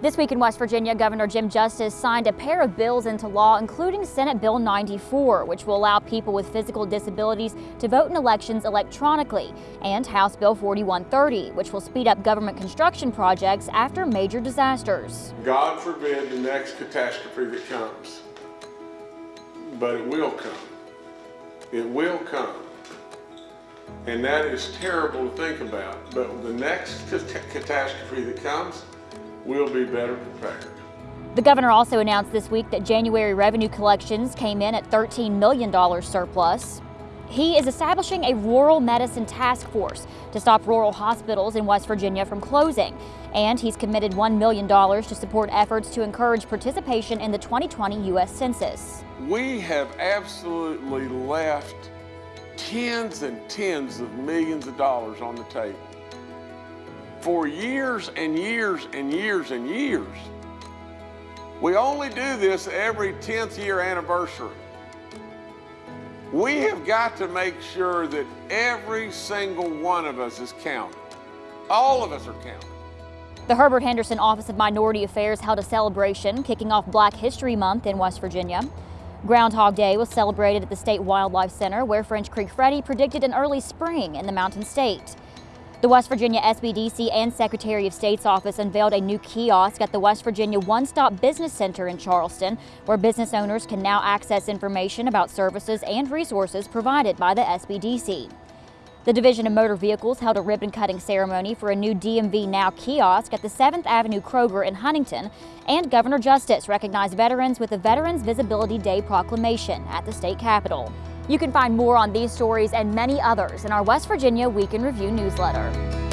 This week in West Virginia, Governor Jim Justice signed a pair of bills into law, including Senate Bill 94, which will allow people with physical disabilities to vote in elections electronically, and House Bill 4130, which will speed up government construction projects after major disasters. God forbid the next catastrophe that comes, but it will come. It will come. And that is terrible to think about, but the next catastrophe that comes, we'll be better prepared. The governor also announced this week that January revenue collections came in at $13 million surplus. He is establishing a rural medicine task force to stop rural hospitals in West Virginia from closing. And he's committed $1 million to support efforts to encourage participation in the 2020 U.S. Census. We have absolutely left tens and tens of millions of dollars on the table for years and years and years and years. We only do this every 10th year anniversary. We have got to make sure that every single one of us is counted. All of us are counted. The Herbert Henderson Office of Minority Affairs held a celebration kicking off Black History Month in West Virginia. Groundhog Day was celebrated at the State Wildlife Center where French Creek Freddy predicted an early spring in the Mountain State. The West Virginia SBDC and Secretary of State's office unveiled a new kiosk at the West Virginia One Stop Business Center in Charleston, where business owners can now access information about services and resources provided by the SBDC. The Division of Motor Vehicles held a ribbon cutting ceremony for a new DMV Now kiosk at the 7th Avenue Kroger in Huntington, and Governor Justice recognized veterans with the Veterans Visibility Day proclamation at the state capitol. You can find more on these stories and many others in our West Virginia Week in Review newsletter.